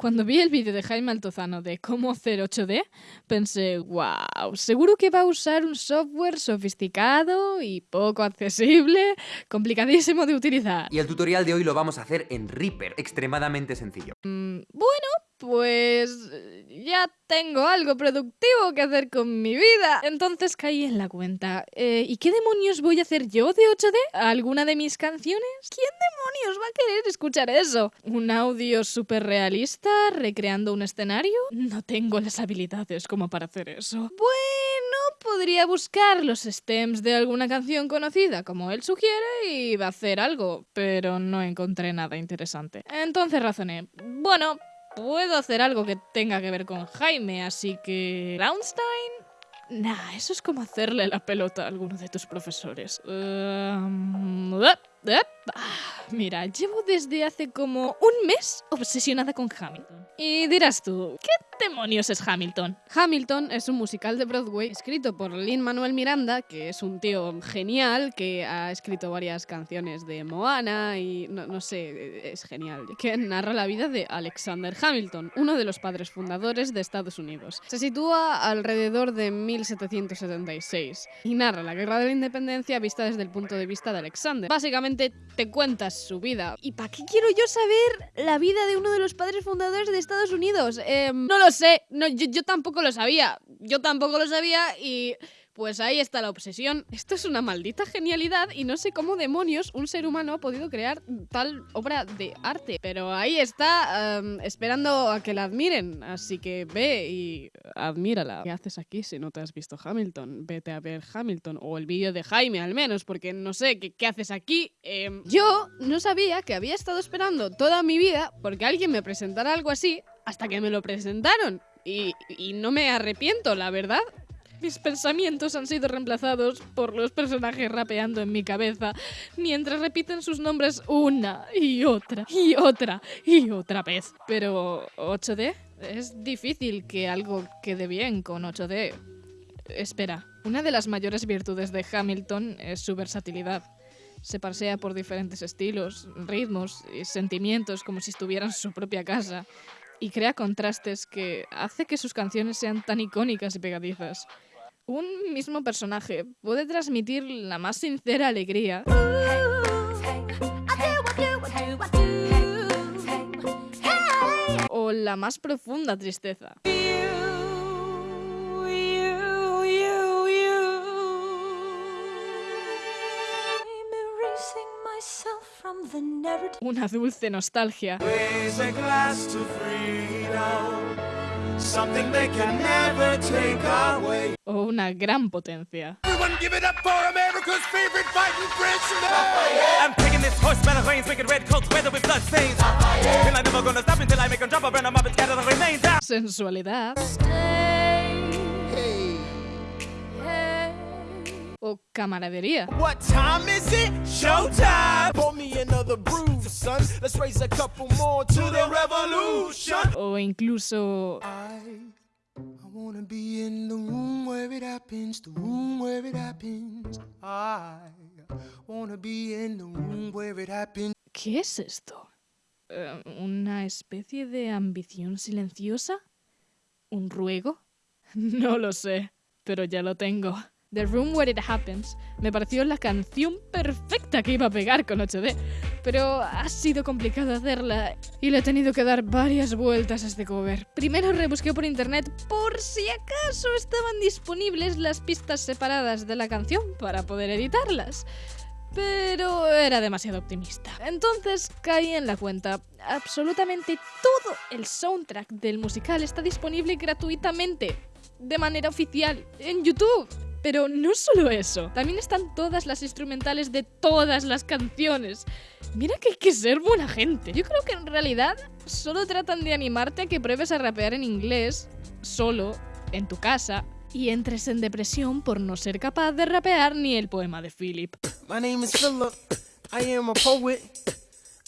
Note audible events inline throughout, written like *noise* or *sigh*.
Cuando vi el vídeo de Jaime Altozano de cómo hacer 8D, pensé, wow, seguro que va a usar un software sofisticado y poco accesible, complicadísimo de utilizar. Y el tutorial de hoy lo vamos a hacer en Reaper, extremadamente sencillo. Mm, bueno, pues ya tengo algo productivo que hacer con mi vida. Entonces caí en la cuenta. Eh, ¿Y qué demonios voy a hacer yo de 8D? ¿Alguna de mis canciones? ¿Quién demonios va a querer escuchar eso? ¿Un audio súper realista recreando un escenario? No tengo las habilidades como para hacer eso. Bueno, podría buscar los stems de alguna canción conocida, como él sugiere, y va a hacer algo, pero no encontré nada interesante. Entonces razoné, bueno, puedo hacer algo que tenga que ver con Jaime, así que... ¿Brownstein? Nah, eso es como hacerle la pelota a alguno de tus profesores. Um, Ah, mira, llevo desde hace como un mes obsesionada con Hamilton. Y dirás tú, ¿qué demonios es Hamilton? Hamilton es un musical de Broadway escrito por Lin Manuel Miranda, que es un tío genial que ha escrito varias canciones de Moana y no, no sé, es genial, que narra la vida de Alexander Hamilton, uno de los padres fundadores de Estados Unidos. Se sitúa alrededor de 1776 y narra la guerra de la independencia vista desde el punto de vista de Alexander. Básicamente te cuentas su vida. ¿Y para qué quiero yo saber la vida de uno de los padres fundadores de Estados Unidos? Em, no lo sé, no, yo, yo tampoco lo sabía. Yo tampoco lo sabía y pues ahí está la obsesión. Esto es una maldita genialidad y no sé cómo demonios un ser humano ha podido crear tal obra de arte. Pero ahí está, esperando a que la admiren. Así que ve y admírala. ¿Qué haces aquí si no te has visto Hamilton? Vete a ver Hamilton o el vídeo de Jaime al menos, porque no sé, ¿qué, haces aquí? Em, yo no sabía que había estado esperando toda mi vida porque alguien me presentara algo así hasta que me lo presentaron. Y, no me arrepiento, la verdad. Mis pensamientos han sido reemplazados por los personajes rapeando en mi cabeza, mientras repiten sus nombres una y otra y otra y otra vez. Pero 8D es difícil que algo quede bien con 8D. Espera, una de las mayores virtudes de Hamilton es su versatilidad. Se pasea por diferentes estilos, ritmos y sentimientos como si estuviera en su propia casa y crea contrastes que hace que sus canciones sean tan icónicas y pegadizas. Un mismo personaje puede transmitir la más sincera alegría o la más profunda tristeza. Una dulce nostalgia. O una gran potencia. Sensualidad. O camaradería. What time is it? Showtime. Pour me another brew, son. Let's raise a couple more to the revolution. O incluso I, I wanna be in the room where it happens, the room where it happens. I wanna be in the room where it happens. ¿Qué es esto? Uh, ¿Una especie de ambición silenciosa? ¿Un ruego? *laughs* No lo sé, pero ya lo tengo. The Room Where It Happens me pareció la canción perfecta que iba a pegar con 8D, pero ha sido complicado hacerla y le he tenido que dar varias vueltas a este cover. Primero rebusqué por internet por si acaso estaban disponibles las pistas separadas de la canción para poder editarlas. Pero era demasiado optimista. Entonces caí en la cuenta. Absolutamente todo el soundtrack del musical está disponible gratuitamente, de manera oficial, en YouTube. Pero no solo eso, también están todas las instrumentales de todas las canciones. Mira que hay que ser buena gente. Yo creo que en realidad solo tratan de animarte a que pruebes a rapear en inglés, solo, en tu casa, y entres en depresión por no ser capaz de rapear ni el poema de Philip. My name is Philip. I am a poet.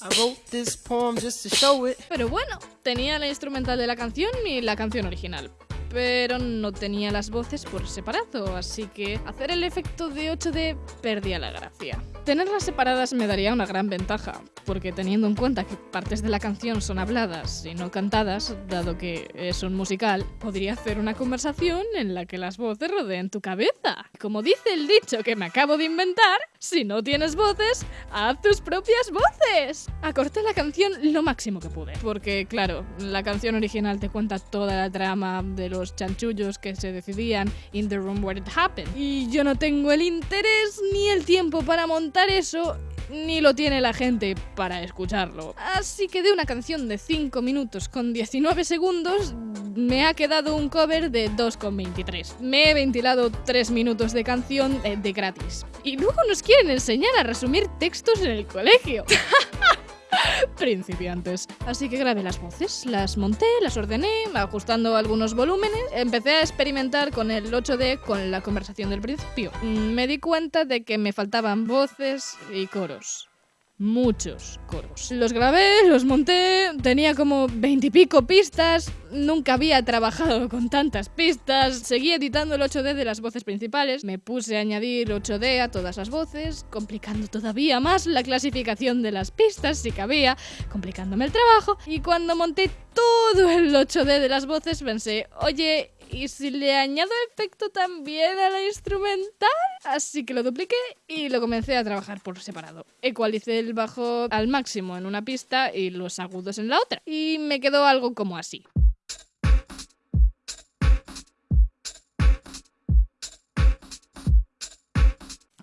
I wrote this poem just to show it. Pero bueno, tenía la instrumental de la canción y la canción original pero no tenía las voces por separado, así que hacer el efecto de 8D perdía la gracia. Tenerlas separadas me daría una gran ventaja, porque teniendo en cuenta que partes de la canción son habladas y no cantadas, dado que es un musical, podría hacer una conversación en la que las voces rodeen tu cabeza. Como dice el dicho que me acabo de inventar, si no tienes voces, haz tus propias voces. Acorté la canción lo máximo que pude, porque claro, la canción original te cuenta toda la trama de los chanchullos que se decidían in the room where it happened, y yo no tengo el interés ni el tiempo para montar eso ni lo tiene la gente para escucharlo. Así que de una canción de 5 minutos con 19 segundos me ha quedado un cover de 2,23. Me he ventilado 3 minutos de canción de, de gratis. Y luego nos quieren enseñar a resumir textos en el colegio. *laughs* *laughs* principiantes. Así que grabé las voces, las monté, las ordené, ajustando algunos volúmenes. Empecé a experimentar con el 8D con la conversación del principio. Mm, Me di cuenta de que me faltaban voces y coros. Muchos coros. Los grabé, los monté, tenía como veintipico pistas, nunca había trabajado *laughs* con tantas pistas, seguí editando el 8D de las voces principales, me puse a añadir 8D a todas las voces, complicando todavía más la clasificación de las pistas si cabía, complicándome el trabajo, y cuando monté todo el 8D de las voces pensé, oye, ¿y si le añado efecto también a la instrumental? Así que lo dupliqué y lo comencé a trabajar por separado. Ecualicé el bajo al máximo en una pista y los agudos en la otra. Y me quedó algo como así.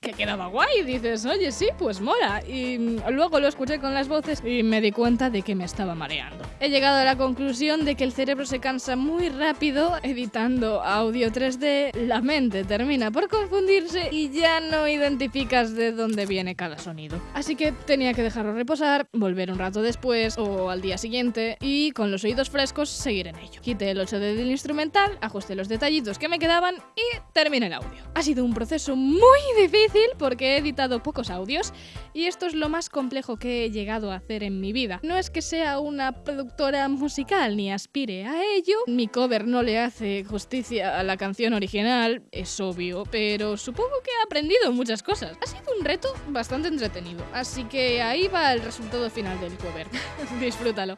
Que quedaba guay. Dices, oye, sí, pues mola. Y luego lo escuché con las voces y me di cuenta de que me estaba mareando. He llegado a la conclusión de que el cerebro se cansa muy rápido editando audio 3D, la mente termina por confundirse y ya no identificas de dónde viene cada sonido. Así que tenía que dejarlo reposar, volver un rato después o al día siguiente y con los oídos frescos seguir en ello. Quité el 8D del instrumental, ajusté los detallitos que me quedaban y terminé el audio. Ha sido un proceso muy difícil porque he editado pocos audios y esto es lo más complejo que he llegado a hacer en mi vida. No es que sea una productora musical ni aspire a ello, mi cover no le hace justicia a la canción original, es obvio, pero supongo que he aprendido muchas cosas. Ha sido un reto bastante entretenido, así que ahí va el resultado final del cover. *laughs* Disfrútalo.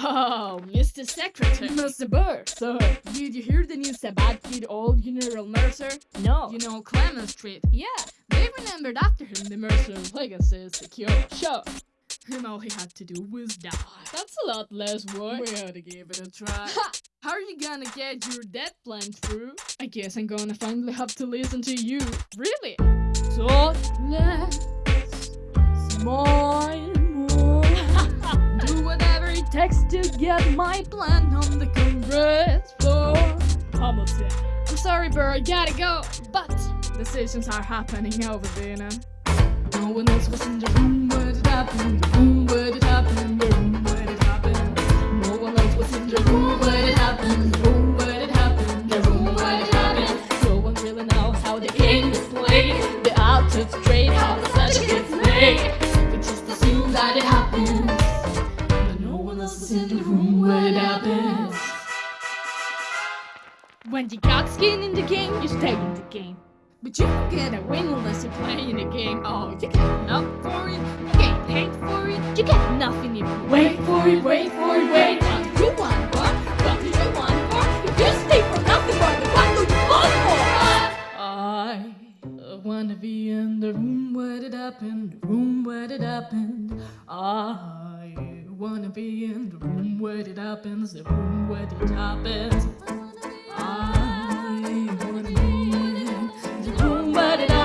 Oh, Mr. Secretary. Mr. Burr. Sir. Did you hear the news about Kid Old General Mercer? No. You know Clement Street? Yeah, they remembered after him the Mercer legacy is secure. Sure. And all he had to do was die. That's a lot less work. We ought to give it a try. Ha! How are you gonna get your death plan through? I guess I'm gonna finally have to listen to you. Really? So let's smile takes to get my plan on the Congress floor. Hamilton. I'm sorry, Burr, I gotta go. But decisions are happening over there now. No one else was in the room where it happened. The room where it happened. The room where it happened. No one else was in the room where it happened. The room where it happened. The room where it happened. No one really knows how the game is played. The outfits straight, how the such gets made. No one else is in the room where it happens. When you got skin in the game, you stay in the game. But you don't get a win unless you play in the game. Oh, you get enough for it, you get paid for it, you get nothing if you wait for it, wait for it, wait. What do you want for? What do you want for? If you stay for nothing more, then what do you want for? I wanna be in the room where it happened, the room where it happened. I wanna be in the room where it happens, the room where it happens. I wanna be in the room where it happens.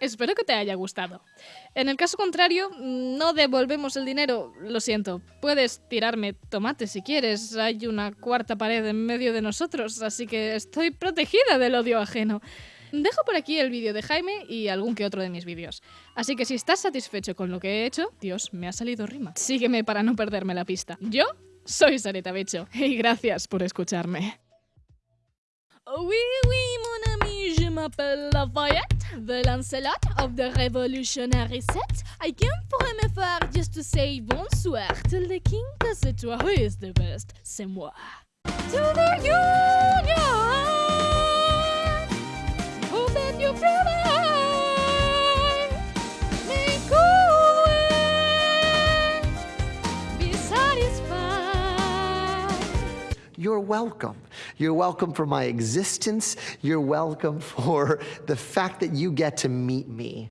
Espero que te haya gustado. En el caso contrario, no devolvemos el dinero, lo siento. Puedes tirarme tomates si quieres, hay una cuarta pared en medio de nosotros, así que estoy protegida del odio ajeno. Dejo por aquí el vídeo de Jaime y algún que otro de mis vídeos. Así que si estás satisfecho con lo que he hecho, Dios, me ha salido rima. Sígueme para no perderme la pista. Yo soy Sareta Becho *laughs* y gracias por escucharme. The Lancelot of the Revolutionary Set. I came for me faire just to say bonsoir to the king, cause c'est toi who is the best, c'est moi. To the union! Hope that you feel mine. May cool be satisfied. You're welcome. You're welcome for my existence. You're welcome for the fact that you get to meet me.